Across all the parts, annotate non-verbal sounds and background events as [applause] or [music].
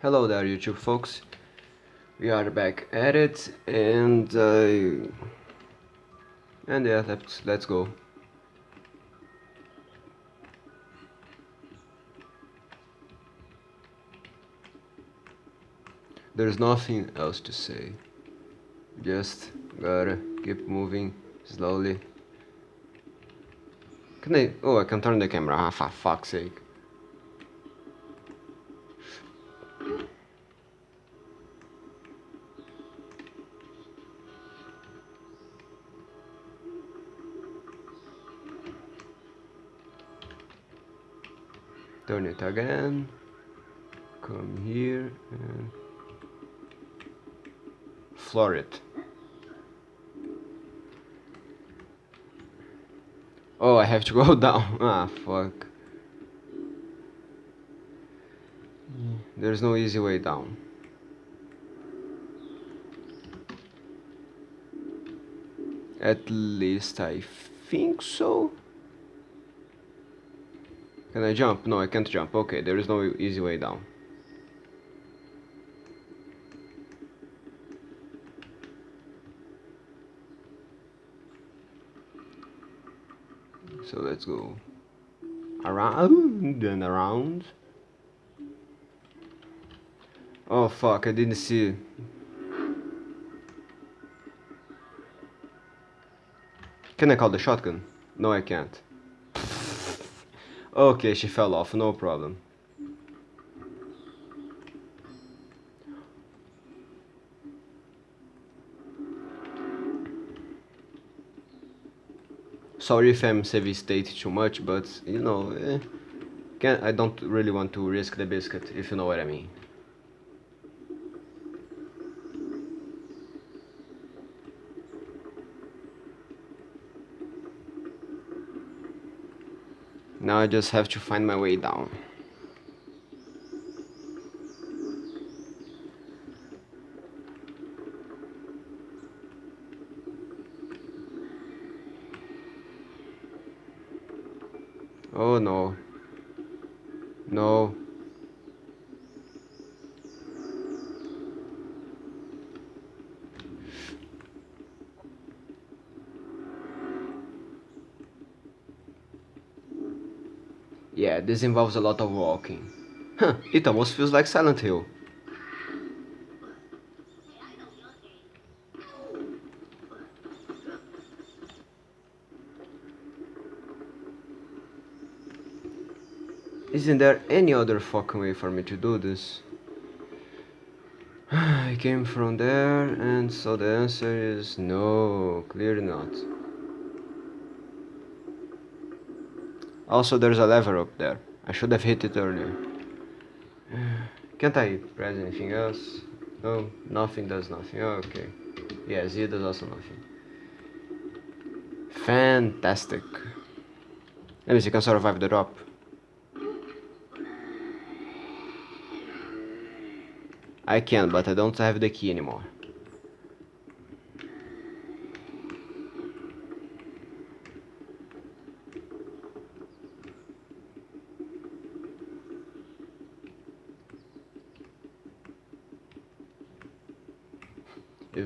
Hello there YouTube folks, we are back at it and uh, and yeah let's let's go. There's nothing else to say, just gotta keep moving slowly. Can I? Oh, I can turn the camera. Ah, for fuck's sake. Turn it again. Come here and floor it. Oh I have to go [laughs] down. Ah fuck. There's no easy way down. At least I think so can I jump? No, I can't jump. Okay, there is no easy way down. So let's go around and around. Oh fuck, I didn't see. Can I call the shotgun? No, I can't. Okay, she fell off, no problem. Sorry if I'm saving state too much, but you know, eh, can I don't really want to risk the biscuit, if you know what I mean. Now I just have to find my way down. Oh no. No. Yeah, this involves a lot of walking. Huh, it almost feels like Silent Hill. Isn't there any other fucking way for me to do this? [sighs] I came from there and so the answer is no, clearly not. Also, there's a lever up there. I should have hit it earlier. Can't I press anything else? No, nothing does nothing. Oh, okay. Yeah, Z does also nothing. Fantastic. Let me see, can survive the drop. I can, but I don't have the key anymore.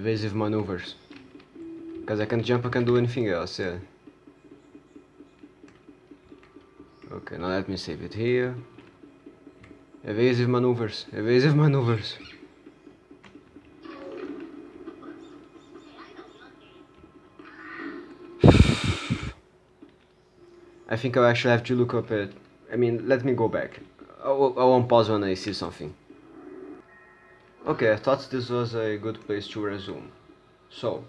Evasive maneuvers. Because I can jump, I can do anything else, yeah. Okay, now let me save it here. Evasive maneuvers, evasive maneuvers. [sighs] I think I actually have to look up it. I mean, let me go back. I won't pause when I see something. Okay, I thought this was a good place to resume. So,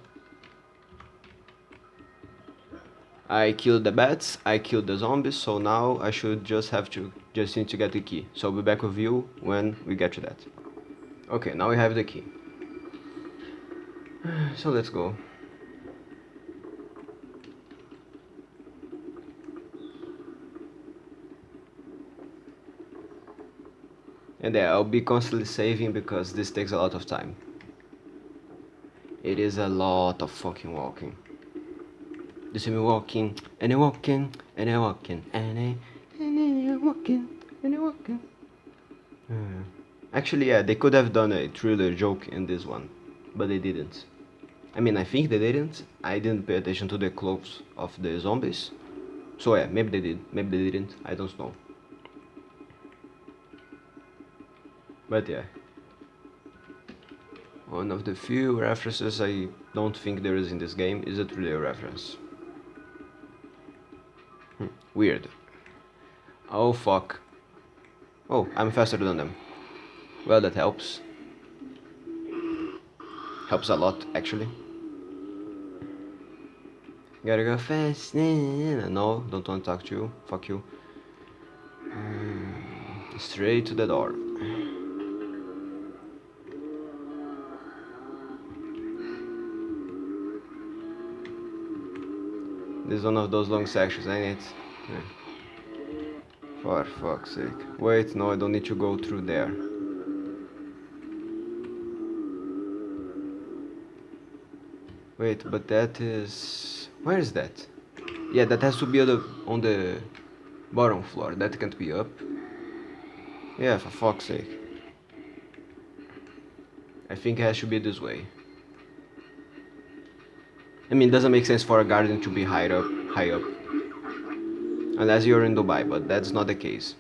I killed the bats, I killed the zombies, so now I should just have to, just need to get the key. So I'll be back with you when we get to that. Okay, now we have the key. [sighs] So let's go. And yeah, I'll be constantly saving because this takes a lot of time. It is a lot of fucking walking. You see me walking, and I'm walking, and I'm walking, and I, and I walking, and I'm walking. Uh, Actually, yeah, they could have done a thriller joke in this one, but they didn't. I mean, I think they didn't. I didn't pay attention to the clothes of the zombies. So yeah, maybe they did, maybe they didn't, I don't know. But yeah. One of the few references I don't think there is in this game is a thriller reference. Hmm, weird. Oh fuck. Oh, I'm faster than them. Well, that helps. Helps a lot, actually. Gotta go fast. No, don't want to talk to you. Fuck you. Mm, straight to the door. This is one of those long sections, ain't it? Yeah. For fuck's sake. Wait, no, I don't need to go through there. Wait, but that is... Where is that? Yeah, that has to be on the, on the bottom floor. That can't be up. Yeah, for fuck's sake. I think it has to be this way. I mean, it doesn't make sense for a garden to be high up, high up. Unless you're in Dubai, but that's not the case.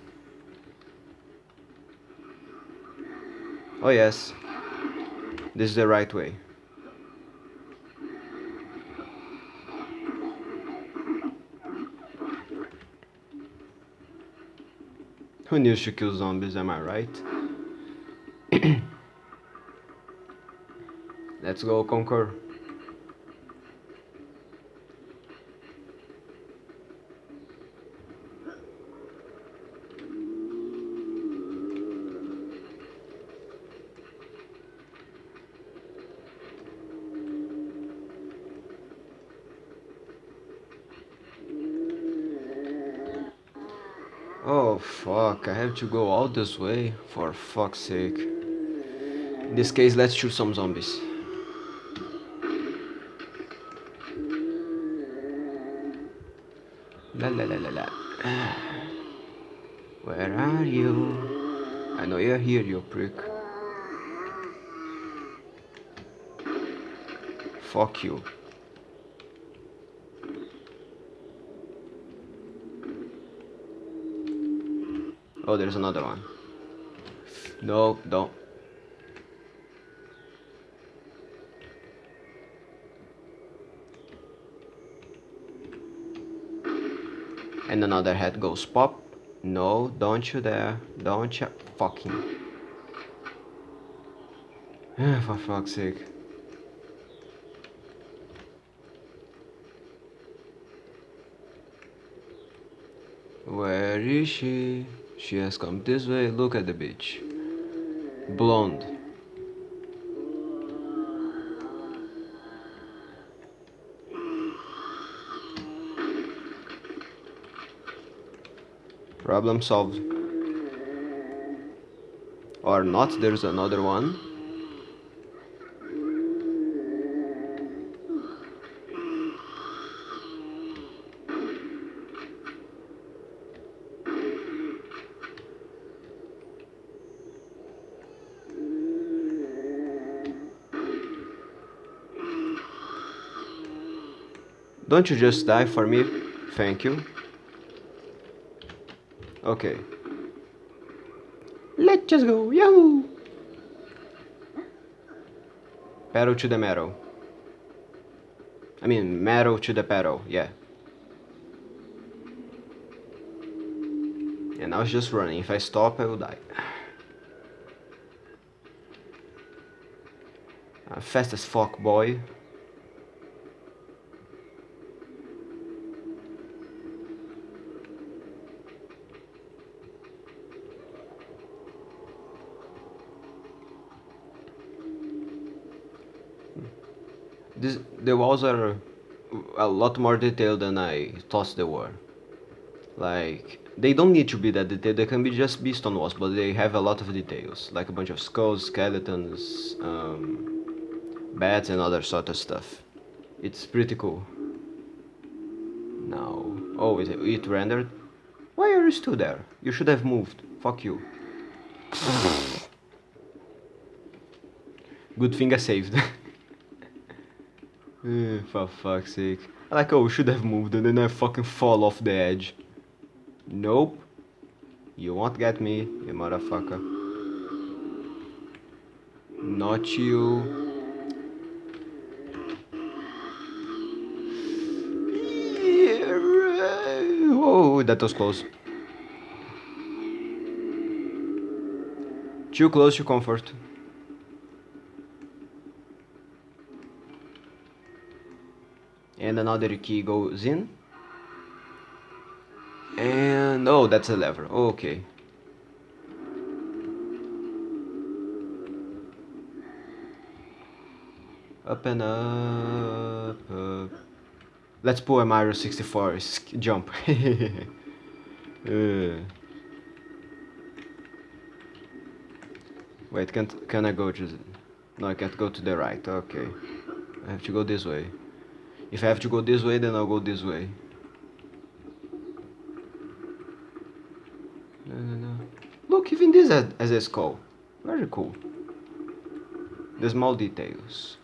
Oh yes, this is the right way. Who needs to kill zombies, am I right? [clears throat] Let's go conquer. Oh fuck, I have to go all this way? For fuck's sake. In this case, let's shoot some zombies. La la la la la. Where are you? I know you're here, you prick. Fuck you. Oh, there's another one. No, don't. And another head goes pop. No, don't you dare. Don't you fucking. [sighs] For fuck's sake. Where is she? She has come this way. Look at the bitch. Blonde. Problem solved. Or not, there's another one. Don't you just die for me? Thank you. Okay. Let's just go. Yahoo! Pedal to the metal. I mean, metal to the pedal, yeah. And I was just running. If I stop, I will die. Uh, fast as fuck, boy. This, the walls are a lot more detailed than I thought they were. Like, they don't need to be that detailed, they can be just be stone walls, but they have a lot of details. Like a bunch of skulls, skeletons, um, bats and other sort of stuff. It's pretty cool. Now, oh, it, it rendered? Why are you still there? You should have moved. Fuck you. [sighs] Good thing I saved. [laughs] Eh, for fuck's sake. I like, oh, we should have moved and then I fucking fall off the edge. Nope. You won't get me, you motherfucker. Not you. Oh, that was close. Too close to comfort. And another key goes in. And oh, that's a lever. Okay. Up and up. Let's pull a Mario 64 jump. [laughs] uh. Wait, can can I go to the... No, I can't go to the right. Okay. I have to go this way. If I have to go this way, then I'll go this way. No, no, no. Look, even this has a skull. Very cool. The small details.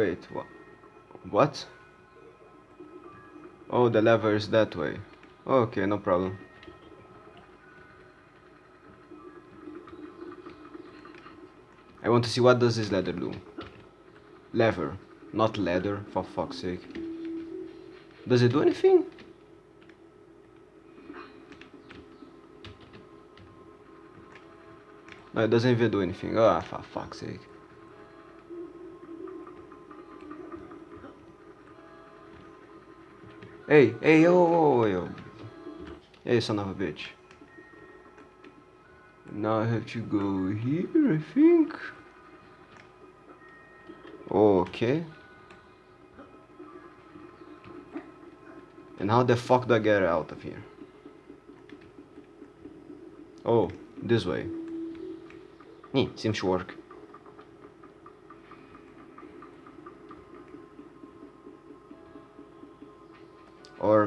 Wait, what? What? Oh, the lever is that way. Okay, no problem. I want to see what does this leather do. Lever, not leather, for fuck's sake. Does it do anything? No, it doesn't even do anything. Ah, oh, for fuck's sake. Hey, hey, yo, yo. Hey, son of a bitch. Now I have to go here, I think. Okay. And how the fuck do I get out of here? Oh, this way. Hmm, seems to work.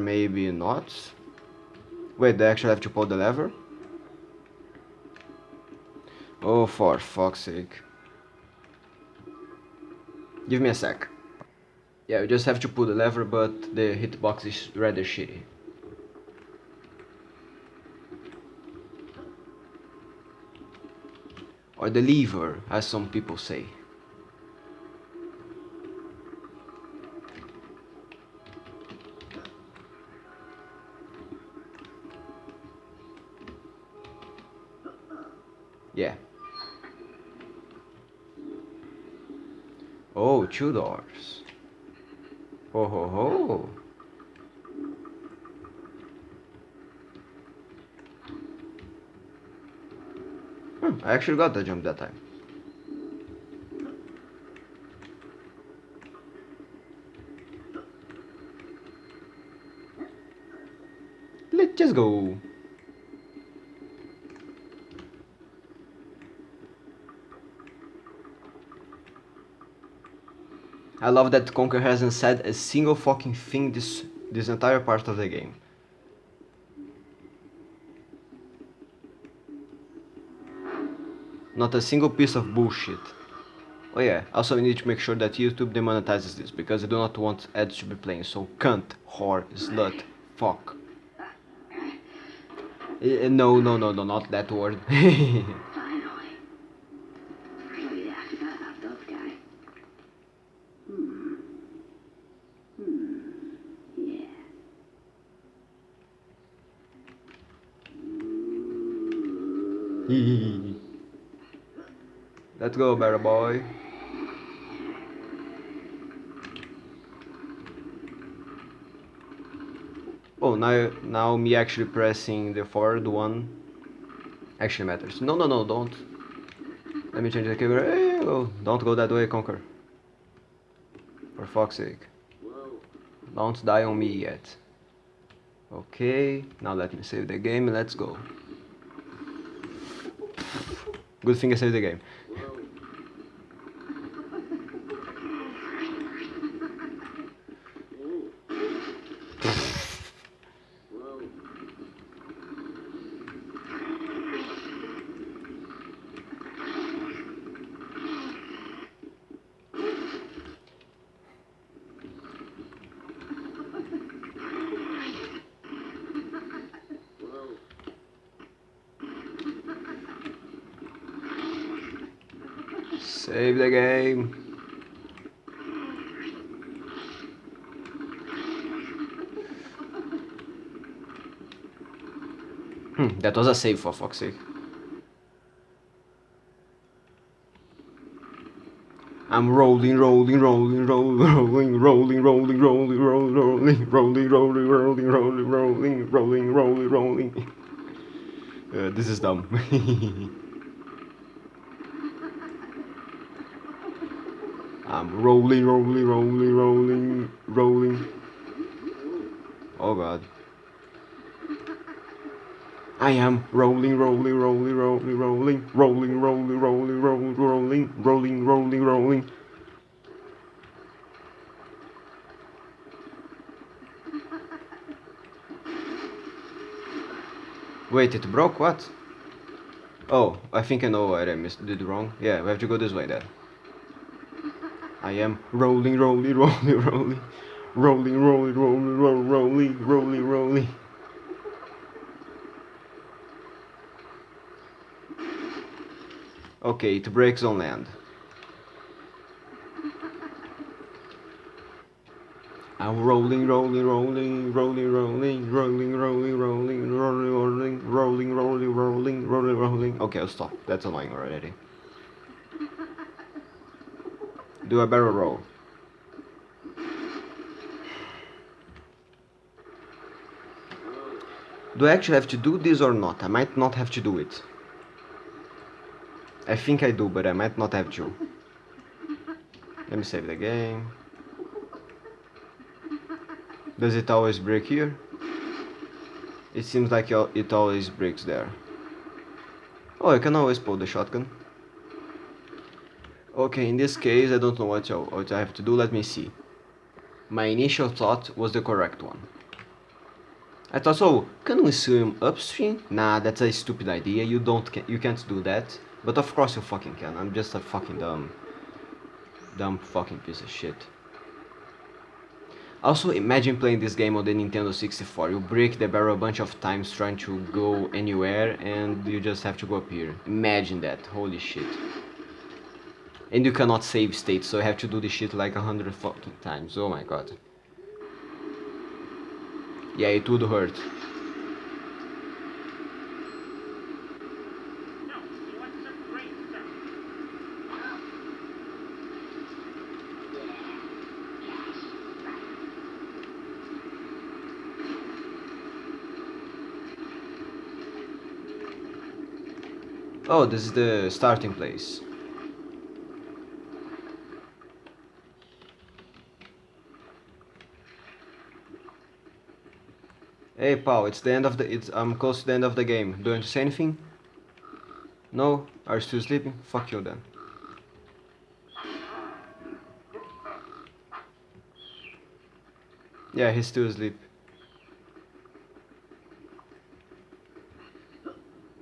Maybe not. Wait, they actually have to pull the lever? Oh, for fuck's sake. Give me a sec. Yeah, you just have to pull the lever, but the hitbox is rather shitty. Or the lever, as some people say. Two doors. Ho ho ho. Hmm, I actually got the jump that time. Let's just go. I love that Conker hasn't said a single fucking thing this this entire part of the game. Not a single piece of bullshit. Oh yeah, also we need to make sure that YouTube demonetizes this, because I do not want ads to be playing, so cunt, whore, slut, fuck. Uh, no, no, no, no, not that word. [laughs] Hmm. Hmm. Let's go, better boy. Oh, now, now me actually pressing the forward one actually matters. No, no, no, don't. Let me change the camera. Hey, oh, don't go that way, Conker fuck's sake. Don't die on me yet. Okay, now let me save the game, let's go. Good thing I saved the game. That was a save for fuck's sake. I'm rolling, rolling, rolling, rolling, rolling, rolling, rolling, rolling, rolling, rolling, rolling, rolling, rolling, rolling, rolling, rolling, rolling, rolling. Uh, this is dumb. I'm rolling, rolling, rolling, rolling, rolling. Oh god. I am rolling, rolling, rolling, rolling, rolling, rolling, rolling, rolling, rolling, rolling, rolling, rolling, rolling. Wait, it broke? What? Oh, I think I know what I missed, did wrong. Yeah, we have to go this way then. I am rolling, rolling, rolling, rolling, rolling, rolling, rolling, rolling, rolling, rolling, rolling. Okay, it breaks on land. I'm rolling, rolling, rolling, rolling, rolling, rolling, rolling, rolling, rolling, rolling, rolling, rolling, rolling, rolling, rolling. Okay, I'll stop. That's annoying already. Do a barrel roll. Do I actually have to do this or not? I might not have to do it. I think I do, but I might not have to. Let me save the game. Does it always break here? It seems like it always breaks there. Oh, I can always pull the shotgun. Okay, in this case, I don't know what, I, what I have to do. Let me see. My initial thought was the correct one. I thought, so, can we swim upstream? Nah, that's a stupid idea. You don't, you can't do that. But of course you fucking can. I'm just a fucking dumb, dumb fucking piece of shit. Also, imagine playing this game on the Nintendo 64. You break the barrel a bunch of times trying to go anywhere and you just have to go up here. Imagine that. Holy shit. And you cannot save state, so you have to do this shit like a hundred fucking times. Oh my god. Yeah, it would hurt. Oh, this is the starting place. Hey Paul, it's the end of the it's I'm close to the end of the game. Do you want to say anything? No? Are you still sleeping? Fuck you then. Yeah, he's still asleep.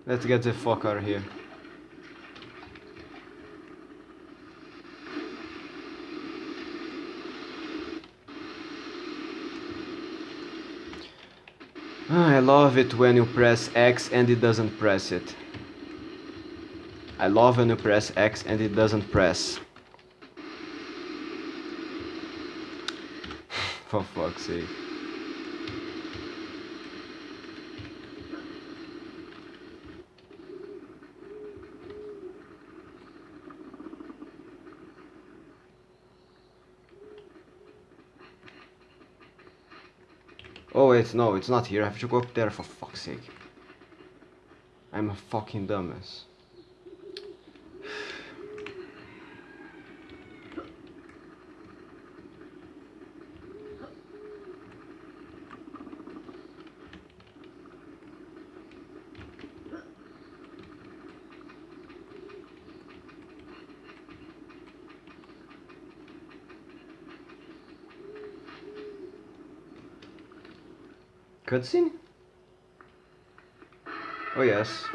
Let's get the fuck out of here. I love it when you press X and it doesn't press it. I love when you press X and it doesn't press. [sighs] For fuck's sake. Oh wait, no, it's not here. I have to go up there for fuck's sake. I'm a fucking dumbass. Cutscene? Oh yes.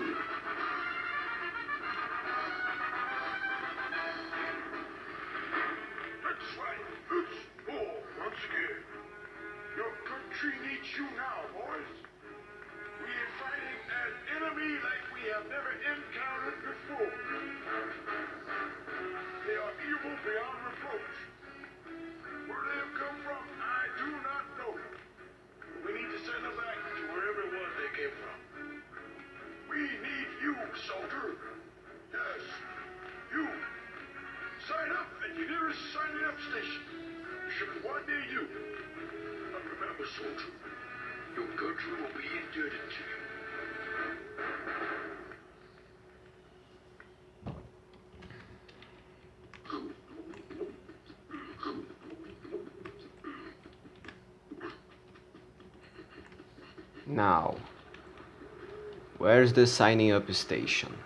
Where's the signing up station?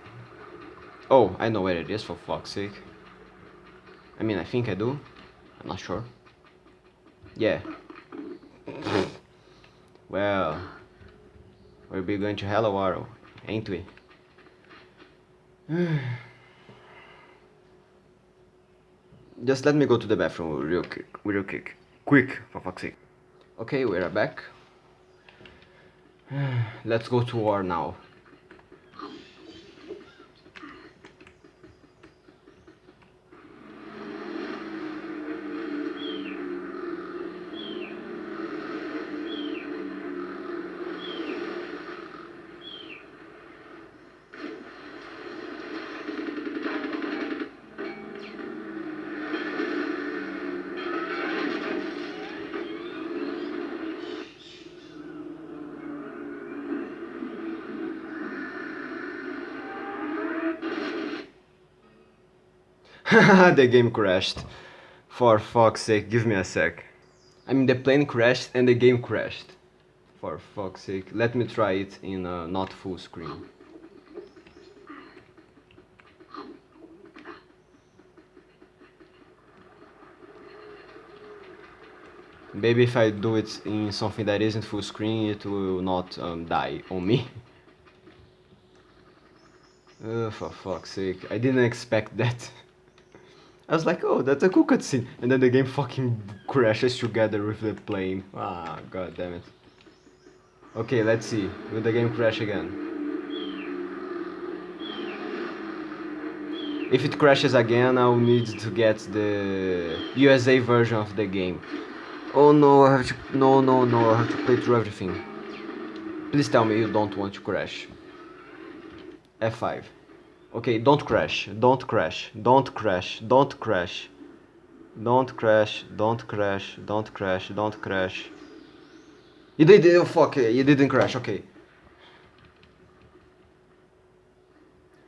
Oh, I know where it is for fuck's sake. I mean, I think I do. I'm not sure. Yeah. [laughs] well, we'll be going to Hello World, ain't we? [sighs] Just let me go to the bathroom real quick, real quick, quick, for fuck's sake. Okay, we are back. [sighs] Let's go to war now. The game crashed. For fuck's sake, give me a sec. I mean, the plane crashed and the game crashed. For fuck's sake, let me try it in not full screen. Maybe if I do it in something that isn't full screen, it will not um, die on me. Oh, [laughs] for fuck's sake, I didn't expect that. [laughs] I was like, oh, that's a cool cutscene. And then the game fucking crashes together with the plane. Ah, god damn it. Okay, let's see. Will the game crash again? If it crashes again, I'll need to get the USA version of the game. Oh no, I have to... No, no, no, I have to play through everything. Please tell me you don't want to crash. F5. Okay, don't crash, don't crash, don't crash, don't crash. Don't crash, don't crash, don't crash, don't crash. You did oh fuck, eh, you didn't crash, okay.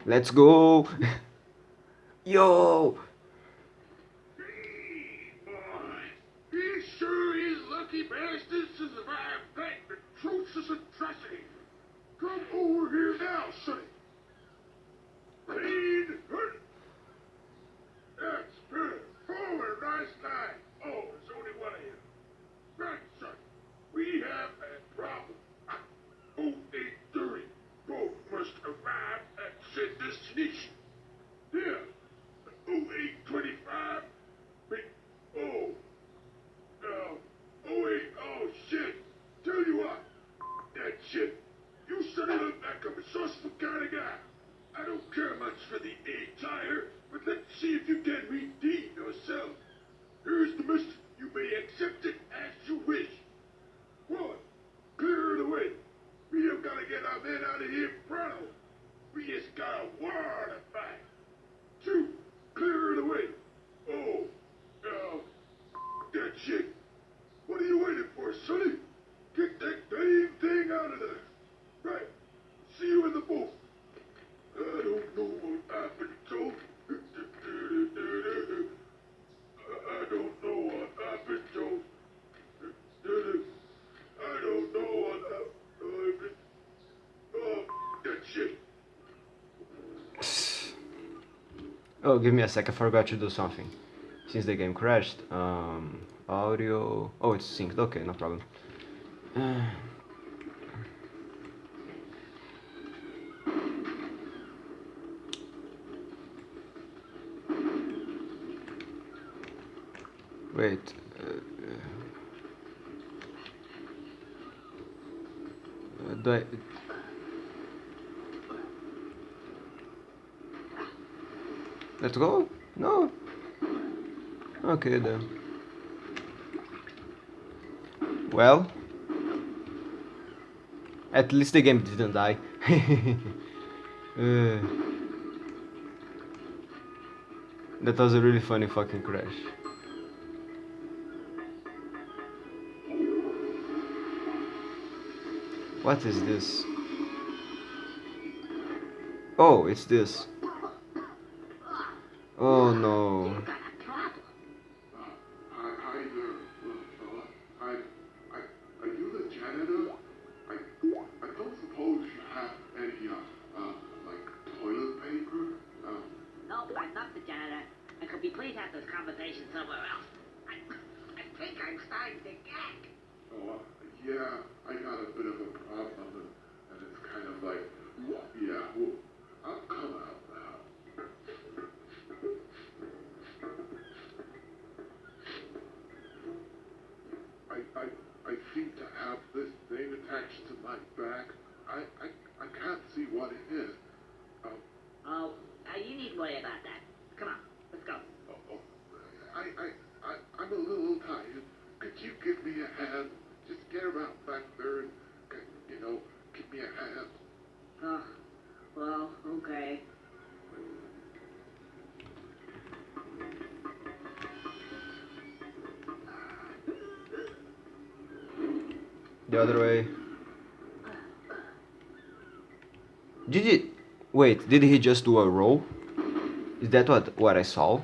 Let's go! [laughs] Yo! Boy, he sure is lucky bastards to survive that atrocious atrocity. Come over here now, sonny. Lead. Good. That's good. Forward, nice line. Oh, there's only one of you. Right, son. We have a problem. Oh, eight thirty. Both must arrive at said destination. Yeah. Oh, eight twenty-five. Wait. Oh. Uh, oh, wait. Oh, shit. Tell you what. That shit. You suddenly look like a resourceful kind of guy. I don't care much for the A tire, but let's see if you can redeem yourself. Here's the mission. You may accept it as you wish. One, clear the way. We have got to get our men out of here pronto. We just got a war to fight. Two, clear the way. Oh, uh, that shit. What are you waiting for, Sonny? Oh, give me a sec, I forgot to do something. Since the game crashed, um, audio... Oh, it's synced, okay, no problem. Uh... [sighs] Wait. Uh, uh, do I, Let's go? No. Okay then. Well. At least the game didn't die. [laughs] Uh, that was a really funny fucking crash. What is this? Oh, it's this. Oh no. Did he... Wait, did he just do a roll? Is that what, what I saw?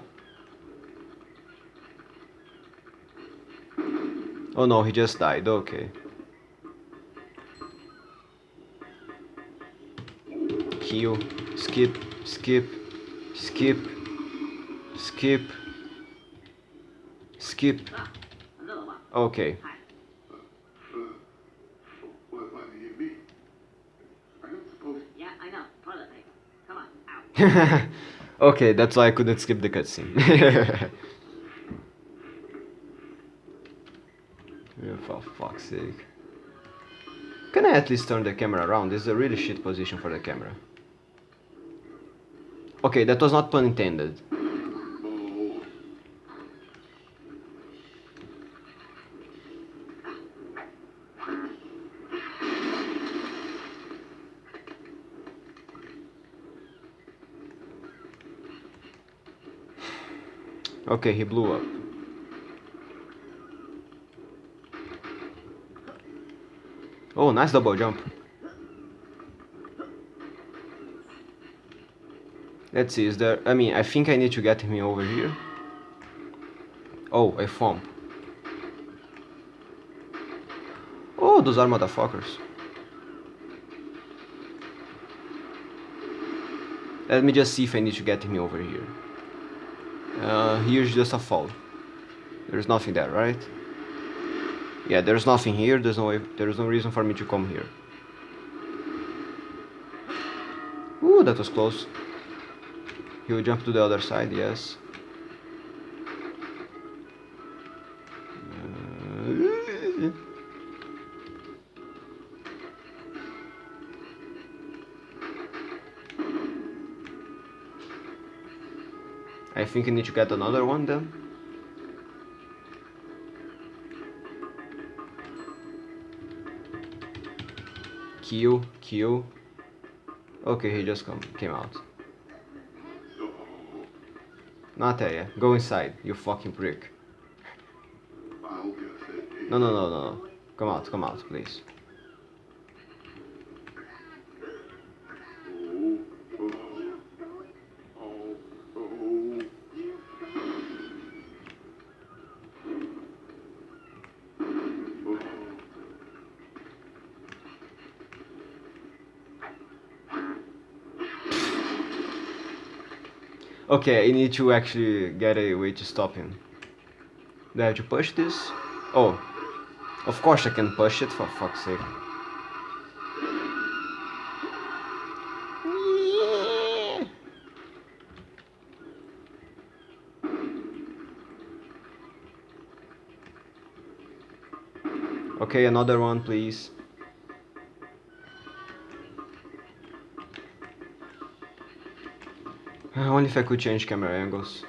Oh no, he just died, okay. Heal, skip, skip, skip, skip, skip. Ah. Okay. Hi. Uh, what, what do you mean? I don't suppose Yeah, I know. Toilet paper. Come on, out. [laughs] okay, that's why I couldn't skip the cutscene. [laughs] yeah, for fuck's sake. Can I at least turn the camera around? This is a really shit position for the camera. Okay, that was not pun intended. Oh, Okay, he blew up. Oh, nice double jump. Let's see, is there... I mean, I think I need to get him over here. Oh, a foam. Oh, those are motherfuckers. Let me just see if I need to get him over here. Uh, here's just a fall. There's nothing there, right? Yeah, there's nothing here. There's no way, there's no reason for me to come here. Ooh, that was close. He will jump to the other side, yes. Think I need to get another one then. Kill, kill. Okay, he just come came out. no. Not there, yeah. Go inside, you fucking prick. No, no, no, no, no. Come out, come out, please. Okay, I need to actually get a way to stop him. Do I have to push this? Oh. Of course I can push it, for fuck's sake. Okay, another one, please. Only if I could change camera angles.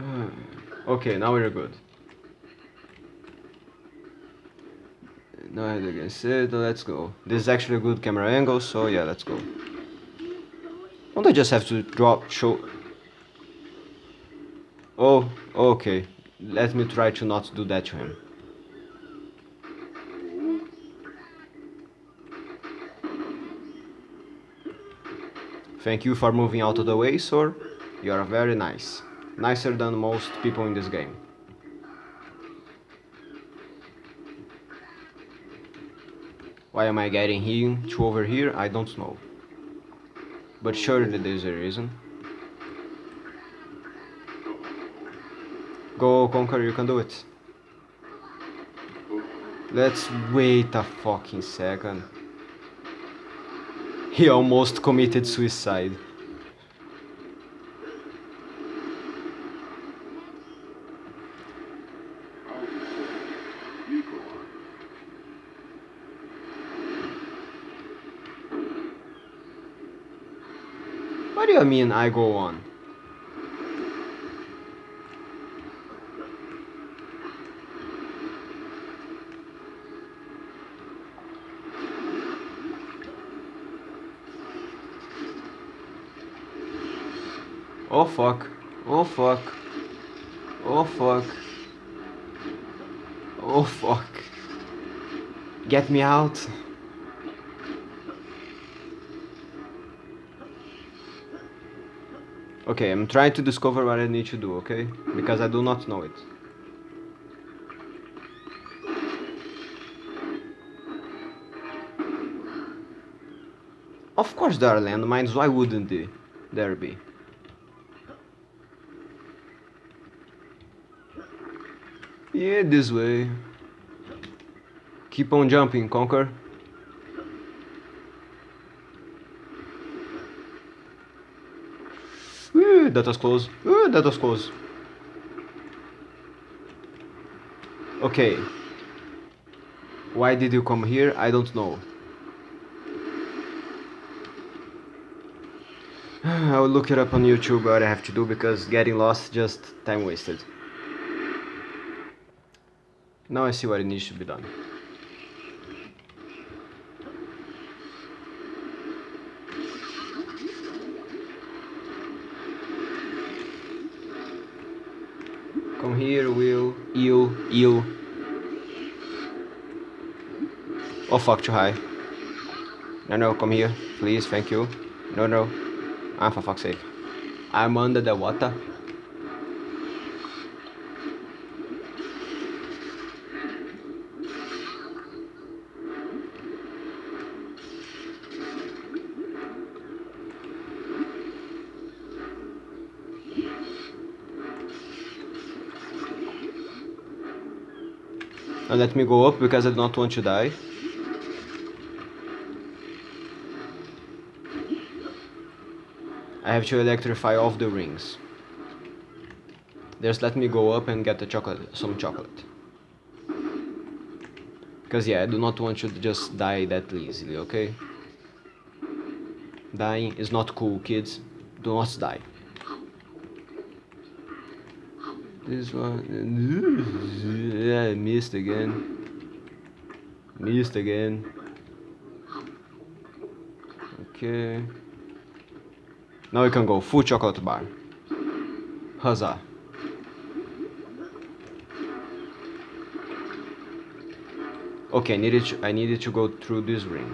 Oh. Okay, now we're good. No head against it, let's go. This is actually a good camera angle, so yeah, let's go. Don't I just have to drop, show... Oh, okay. Let me try to not do that to him. Thank you for moving out of the way, sir. You are very nice. Nicer than most people in this game. Why am I getting him to over here? I don't know. But surely there's a reason. Go, Conker, you can do it. Let's wait a fucking second. He almost committed suicide. What do you mean I go on? Oh fuck. Oh fuck. Oh fuck. Oh fuck. Get me out. Okay, I'm trying to discover what I need to do, okay? Because I do not know it. Of course there are landmines, why wouldn't they? there be? Yeah, this way. Keep on jumping, Conker. Ooh, that was close. Ooh, that was close. Okay. Why did you come here? I don't know. [sighs] I will look it up on YouTube what I have to do because getting lost just time wasted. Now I see what it needs to be done. Come here, Will. You, you. Oh fuck, too high. No, no, come here. Please, thank you. No, no. Ah, for fuck's sake. I'm under the water. Now let me go up because I do not want to die. I have to electrify off the rings. Just let me go up and get the chocolate, some chocolate. Because yeah, I do not want you to just die that easily, okay? Dying is not cool, kids. Do not die. This one... Yeah, I missed again. Missed again. Okay. Now we can go full chocolate bar. Huzzah. Okay, I needed to, I needed to go through this ring.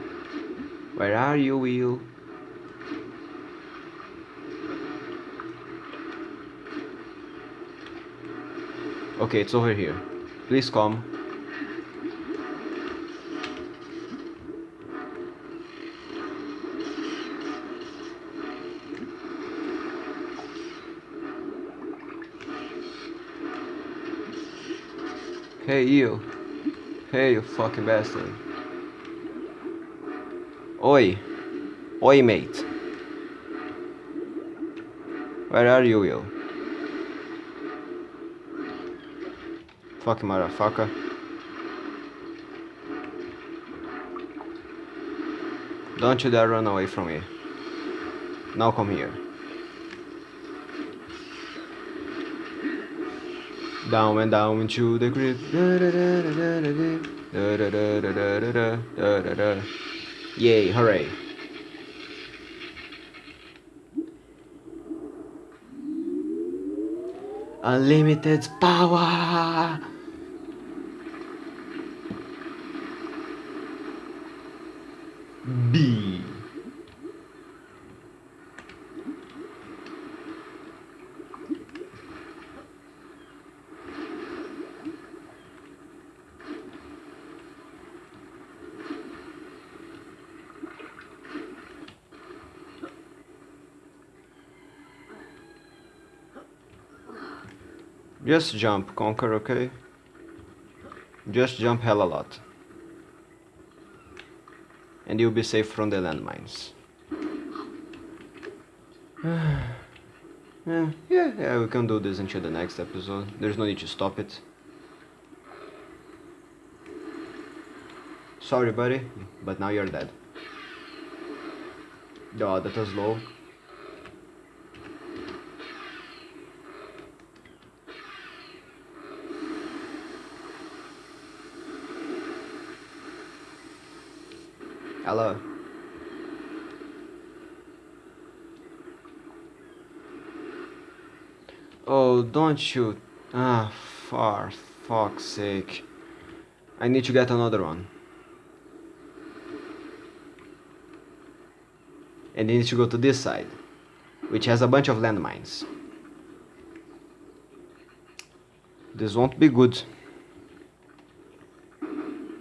Where are you, Will? Okay, it's over here. Please come. Hey you. Hey you fucking bastard. Oi. Oi mate. Where are you, Will? Fucking motherfucker. Don't you dare run away from me. Now come here. Down and down into the grip. Yay, hooray. Unlimited power! B. Just jump, Conker, okay? Just jump hell a lot. And you'll be safe from the landmines. [sighs] yeah, yeah, yeah, we can do this until the next episode. There's no need to stop it. Sorry, buddy, but now you're dead. Oh, that was low. Hello. Oh, don't shoot. Ah, for fuck's sake. I need to get another one. And I need to go to this side, which has a bunch of landmines. This won't be good.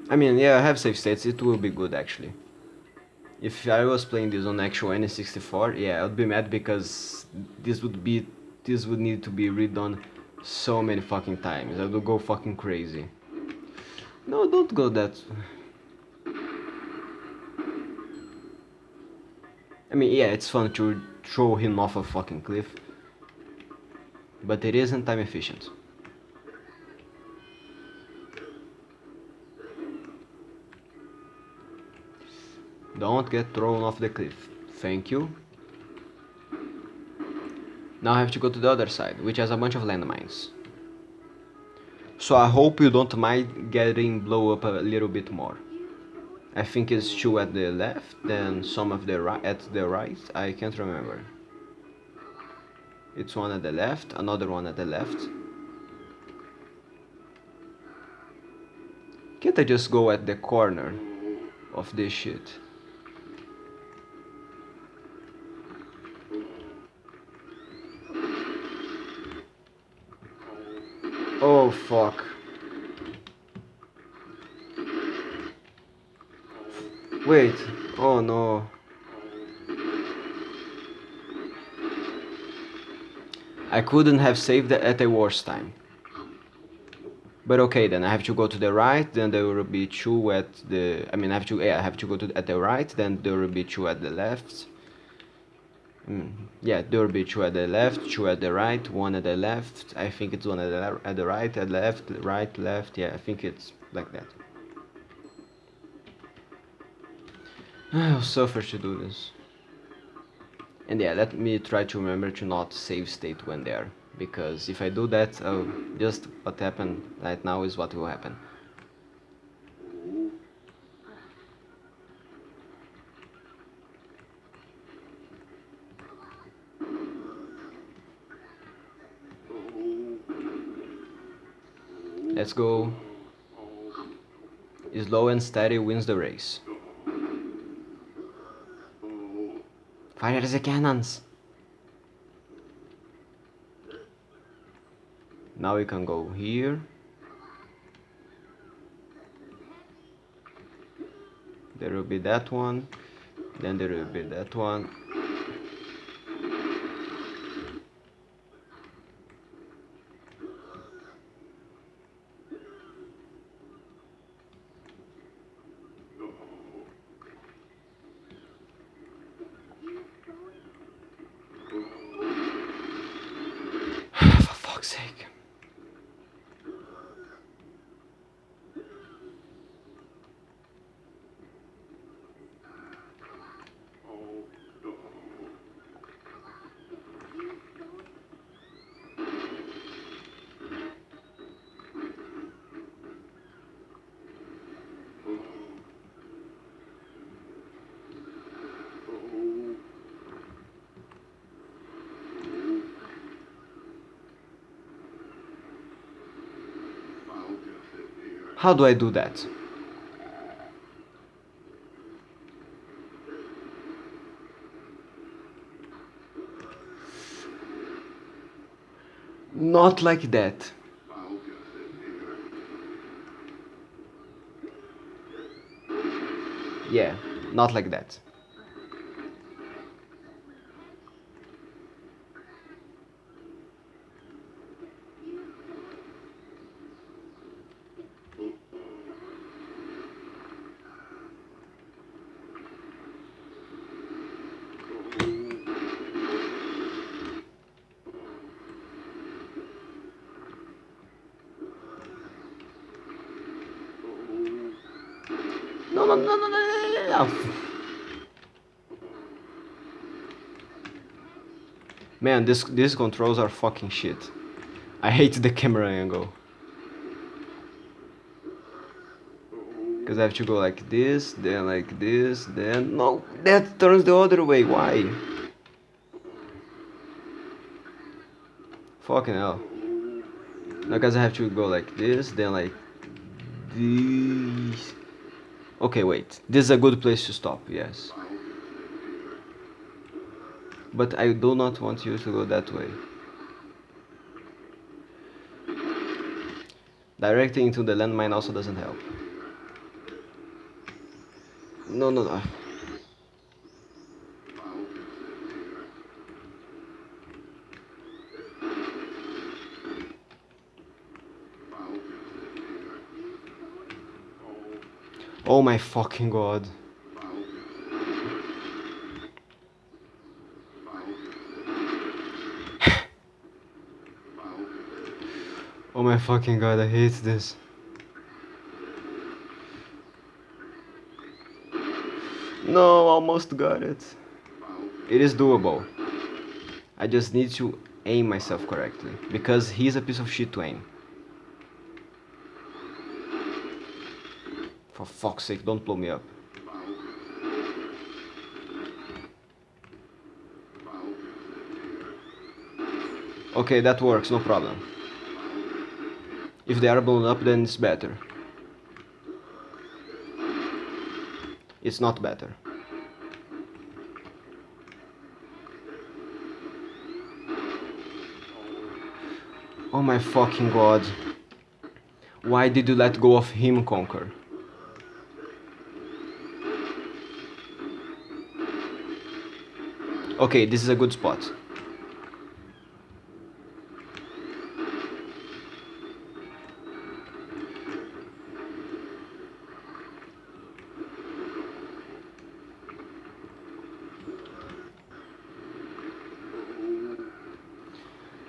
I mean, yeah, I have safe states, it will be good actually. If I was playing this on actual N64, yeah, I would be mad because this would be, this would need to be redone so many fucking times. I would go fucking crazy. No, don't go that. I mean, yeah, it's fun to throw him off a fucking cliff. But it isn't time efficient. Don't get thrown off the cliff. Thank you. Now I have to go to the other side, which has a bunch of landmines. So I hope you don't mind getting blow up a little bit more. I think it's two at the left, and some of the right at the right. I can't remember. It's one at the left, another one at the left. Can't I just go at the corner of this shit? Oh fuck. Wait. Oh no. I couldn't have saved it at a worse time. But okay then, I have to go to the right, then there will be two at the... I mean, I have to... Yeah, I have to go to at the right, then there will be two at the left. Mm, yeah, there will be two at the left, two at the right, one at the left. I think it's one at the, at the right, at the left, right, left. Yeah, I think it's like that. [sighs] I'll suffer to do this. And yeah, let me try to remember to not save state when there. Because if I do that, oh, just what happened right now is what will happen. Let's go. Slow and steady wins the race. Fire the cannons! Now we can go here. There will be that one. Then there will be that one. fuck's sake. Oh, no. Oh. Oh. I'll just sit here. How do I do that? Not like that. Yeah, not like that. No, no, no, no, no, no. Man, this these controls are fucking shit. I hate the camera angle. Cause I have to go like this, then like this, then no, that turns the other way. Why? Fucking hell. No, cause I have to go like this, then like this. Okay, wait. This is a good place to stop. Yes. But I do not want you to go that way. Directing into the landmine also doesn't help. No, no, no. Oh my fucking god. [sighs] Oh my fucking god, I hate this. No, almost got it. It is doable. I just need to aim myself correctly. Because he's a piece of shit to aim. For fuck's sake, don't blow me up. Okay, that works, no problem. If they are blown up, then it's better. It's not better. Oh my fucking god. Why did you let go of him, Conker? Okay, this is a good spot.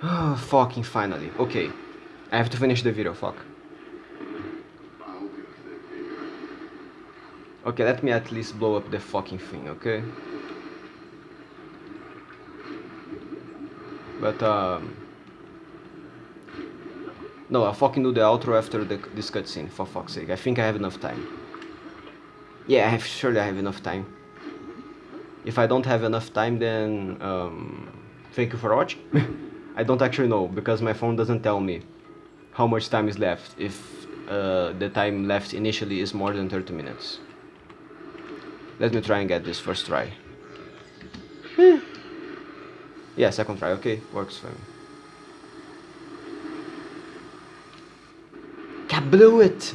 Oh, fucking finally. Okay. I have to finish the video, fuck. Okay, let me at least blow up the fucking thing, okay? But, um... No, I'll fucking do the outro after the, this cutscene, for fuck's sake. I think I have enough time. Yeah, I have, surely I have enough time. If I don't have enough time, then, um... Thank you for watching. [laughs] I don't actually know, because my phone doesn't tell me how much time is left, if uh, the time left initially is more than 30 minutes. Let me try and get this first try. Yeah, second try, okay, works for me. I blew it!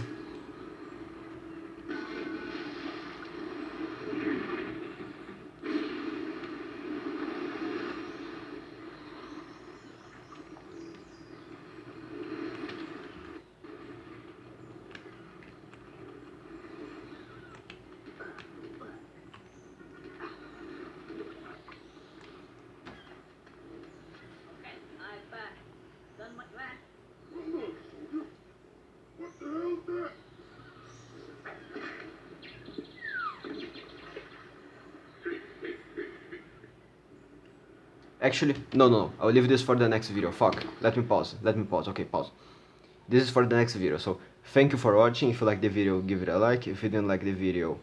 Okay, I've uh, done my that? Hold on, soldier. What the hell's that? Actually, no, no, I'll leave this for the next video. Fuck. Let me pause. Let me pause. Okay, pause. This is for the next video. So, thank you for watching. If you like the video, give it a like. If you didn't like the video,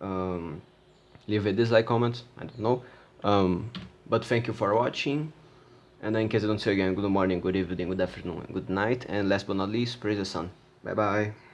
um, leave a dislike comment. I don't know. Um, but thank you for watching. And in case I don't see you again, good morning, good evening, good afternoon, good night. And last but not least, praise the sun. Bye bye.